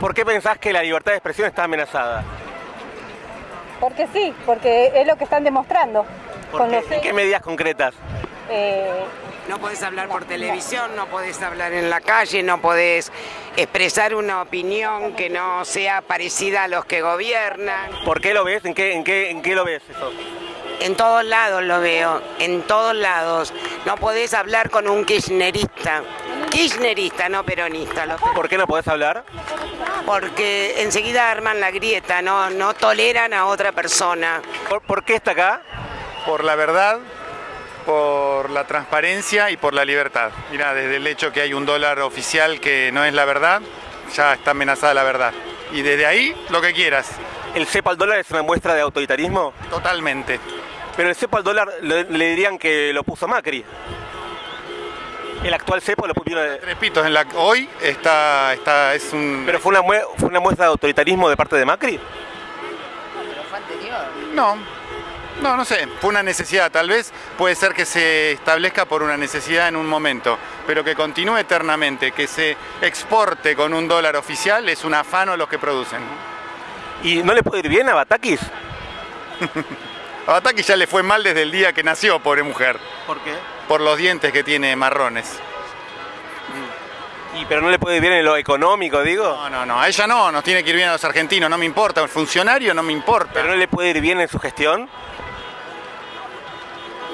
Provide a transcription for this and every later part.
¿Por qué pensás que la libertad de expresión está amenazada? Porque sí, porque es lo que están demostrando. ¿Por con qué? los ¿En qué medidas concretas? eh, No podés hablar por televisión, no podés hablar en la calle, no podés expresar una opinión que no sea parecida a los que gobiernan. ¿Por qué lo ves? ¿En qué, en qué, en qué lo ves eso? En todos lados lo veo, en todos lados. No podés hablar con un kirchnerista. Kirchnerista, no peronista. ¿Por qué no podés hablar? Porque enseguida arman la grieta, no, no toleran a otra persona. ¿Por, por qué está acá? por la verdad, por la transparencia y por la libertad. Mira, desde el hecho que hay un dólar oficial que no es la verdad, ya está amenazada la verdad. Y desde ahí, lo que quieras, ¿El cepo al dólar es una muestra de autoritarismo? totalmente. Pero el cepo al dólar le, le dirían que lo puso Macri. El actual cepo lo pusieron... de- Tres pitos en la hoy está, está es un ¿Pero fue una, mue- fue una muestra de autoritarismo de parte de Macri? no. No, no sé, fue una necesidad, tal vez puede ser que se establezca por una necesidad en un momento, pero que continúe eternamente, que se exporte con un dólar oficial es un afano los que producen. ¿Y no le puede ir bien a Batakis? A Bataki ya le fue mal desde el día que nació, pobre mujer, ¿Por qué? por los dientes que tiene marrones. ¿Y pero no le puede ir bien en lo económico, digo? No, no, no, a ella no, nos tiene que ir bien a los argentinos, no me importa, un funcionario no me importa. ¿Pero no le puede ir bien en su gestión?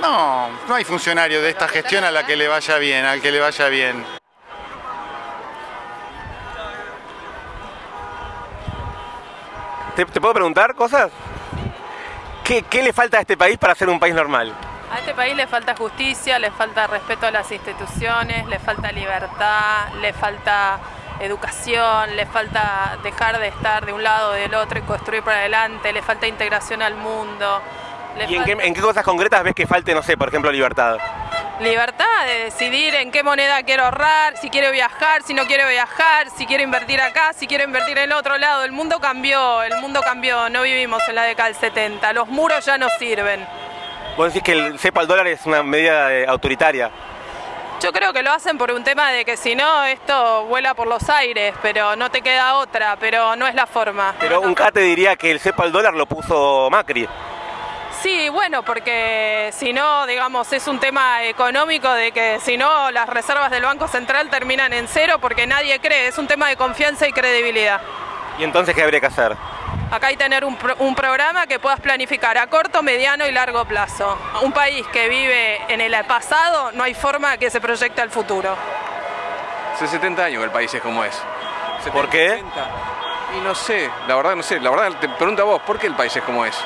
No, no hay funcionario de esta gestión a la que le vaya bien, al que le vaya bien. ¿Te, te puedo preguntar cosas? ¿Qué, ¿Qué le falta a este país para ser un país normal? A este país le falta justicia, le falta respeto a las instituciones, le falta libertad, le falta educación, le falta dejar de estar de un lado o del otro y construir para adelante, le falta integración al mundo. ¿Y en qué, falta en qué cosas concretas ves que falte, no sé, por ejemplo, libertad? Libertad de decidir en qué moneda quiero ahorrar, si quiero viajar, si no quiero viajar, si quiero invertir acá, si quiero invertir en el otro lado. El mundo cambió, el mundo cambió, no vivimos en la década del 70, los muros ya no sirven. Vos decís que el cepo al dólar es una medida eh, autoritaria. Yo creo que lo hacen por un tema de que si no esto vuela por los aires, pero no te queda otra, pero no es la forma. Pero un cate diría que el cepo al dólar lo puso Macri. Sí, bueno, porque si no, digamos, es un tema económico de que si no las reservas del Banco Central terminan en cero porque nadie cree, es un tema de confianza y credibilidad. ¿Y entonces qué habría que hacer? Acá hay que tener un, pro- un programa que puedas planificar a corto, mediano y largo plazo. Un país que vive en el pasado, no hay forma que se proyecte al futuro. Hace 70 años que el país es como es. ¿Por qué? 70. Y no sé, la verdad no sé, la verdad te pregunto a vos, ¿por qué el país es como es?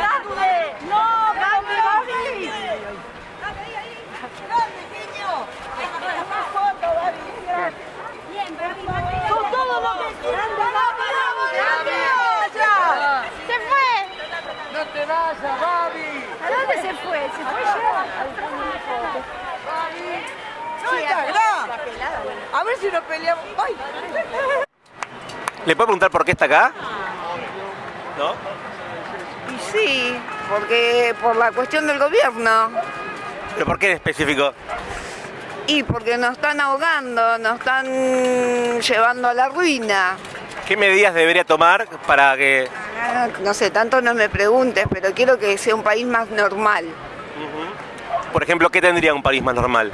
¡No, grande, Babi! ¡Grande, niño! foto, Babi! Bien, Babi, Con todo lo que... ¡Grande, Babi! ¡Grande! ¡Se fue! ¡No te vayas, Babi! ¿A dónde se fue? ¿Se fue ya? ¡No está A ver si nos peleamos. ¡Ay! ¿Le puedo preguntar por qué está acá? ¿No? Y sí, porque por la cuestión del gobierno. ¿Pero por qué en específico? Y porque nos están ahogando, nos están llevando a la ruina. ¿Qué medidas debería tomar para que... Ah, No sé, tanto no me preguntes, pero quiero que sea un país más normal. Por ejemplo, ¿qué tendría un país más normal?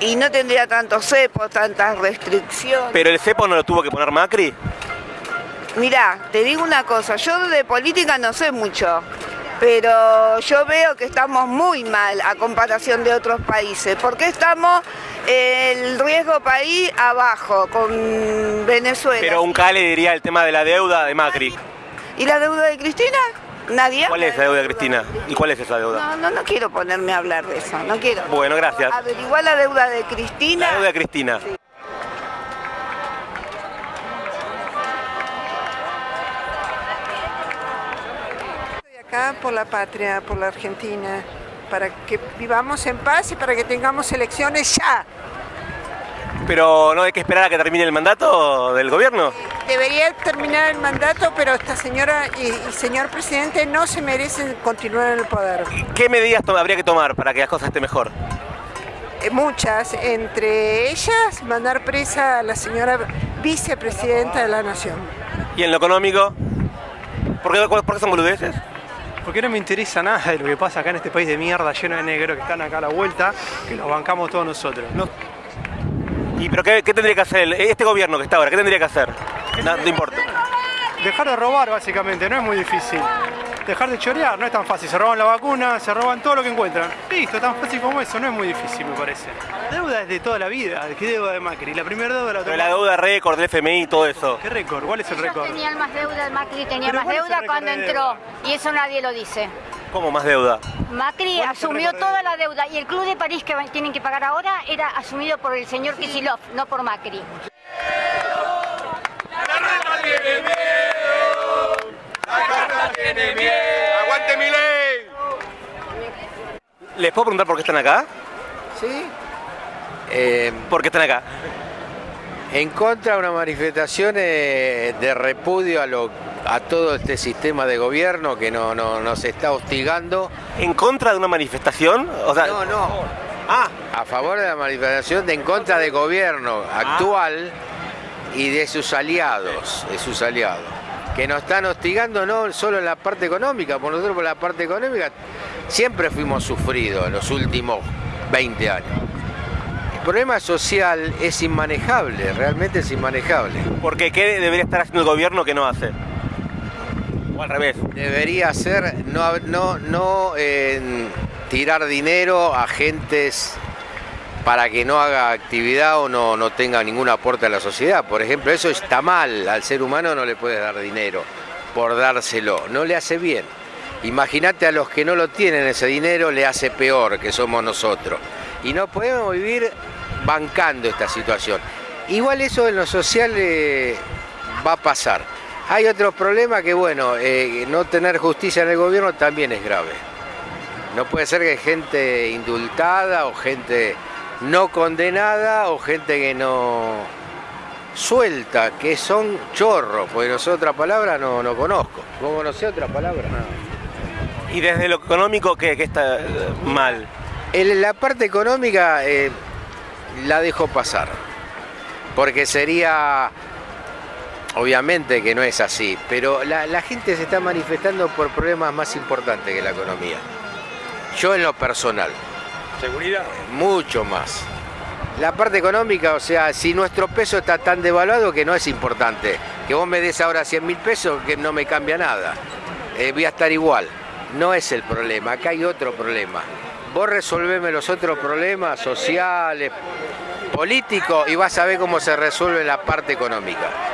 Y no tendría tantos cepos, tantas restricciones. ¿Pero el cepo no lo tuvo que poner Macri? Mirá, te digo una cosa, yo de política no sé mucho, pero yo veo que estamos muy mal a comparación de otros países. porque estamos el riesgo país abajo con Venezuela? Pero un K le diría el tema de la deuda de Macri. ¿Y la deuda de Cristina? Nadie. ¿Cuál es la deuda de Cristina? ¿Y cuál es esa deuda? No, no, no quiero ponerme a hablar de eso, no quiero. Bueno, gracias. Averiguar la deuda de Cristina. La deuda de Cristina. acá por la patria, por la Argentina, para que vivamos en paz y para que tengamos elecciones ya. Pero no hay que esperar a que termine el mandato del gobierno. Debería terminar el mandato, pero esta señora y, y señor presidente no se merecen continuar en el poder. ¿Qué medidas habría que tomar para que las cosas estén mejor? Eh, Muchas, entre ellas mandar presa a la señora vicepresidenta de la Nación. ¿Y en lo económico? ¿Por qué, por qué son boludeces? Porque no me interesa nada de lo que pasa acá en este país de mierda lleno de negros que están acá a la vuelta, que los bancamos todos nosotros. No, ¿Y pero qué, qué tendría que hacer este gobierno que está ahora? ¿Qué tendría que hacer? No, no importa. dejar de robar básicamente, no es muy difícil. Dejar de chorear, no es tan fácil. Se roban la vacuna, se roban todo lo que encuentran. Listo, tan fácil como eso, no es muy difícil me parece. La deuda es de toda la vida, ¿qué deuda de Macri? La primera deuda la Pero la deuda récord del FMI y todo eso. ¿Qué récord? ¿Cuál es el récord? Tenía más deuda, Macri tenía más ¿cuál es el deuda cuando de entró. deuda? Y eso nadie lo dice. ¿Cómo más deuda? Macri ¿Cuál es el asumió toda la deuda y el Club de París que tienen que pagar ahora era asumido por el señor Kicillof, no por Macri. ¡Aguante mi ley! ¿Les puedo preguntar por qué están acá? Sí. Eh, ¿Por qué están acá? en contra de una manifestación eh, de repudio a, lo, a todo este sistema de gobierno que no, no- nos está hostigando. ¿En contra de una manifestación? O sea, No, no. Ah, A favor de la manifestación de en contra del gobierno actual y de sus aliados, de sus aliados, que nos están hostigando no solo en la parte económica, por nosotros por la parte económica siempre fuimos sufridos en los últimos 20 años. El problema social es inmanejable, realmente es inmanejable. porque ¿qué debería estar haciendo el gobierno que no hace? O al revés. Debería ser no, no, no eh, tirar dinero a gentes para que no haga actividad o no, no tenga ningún aporte a la sociedad. Por ejemplo, eso está mal. Al ser humano no le puedes dar dinero por dárselo. No le hace bien. Imagínate a los que no lo tienen ese dinero, le hace peor, que somos nosotros. Y no podemos vivir bancando esta situación. Igual eso en lo social eh, va a pasar. Hay otros problemas que, bueno, eh, no tener justicia en el gobierno también es grave. No puede ser que gente indultada o gente no condenada o gente que no suelta, que son chorros, porque no sé otra palabra, no, no conozco. ¿Vos conocés otra palabra? ¿Y desde lo económico qué, qué está eh, mal? En la parte económica eh, la dejo pasar, porque sería, obviamente que no es así, pero la, la gente se está manifestando por problemas más importantes que la economía. Yo en lo personal. ¿Seguridad? Mucho más. La parte económica, o sea, si nuestro peso está tan devaluado que no es importante. Que vos me des ahora 100 mil pesos, que no me cambia nada. Eh, voy a estar igual. No es el problema, acá hay otro problema. Vos resolveme los otros problemas sociales, políticos, y vas a ver cómo se resuelve la parte económica.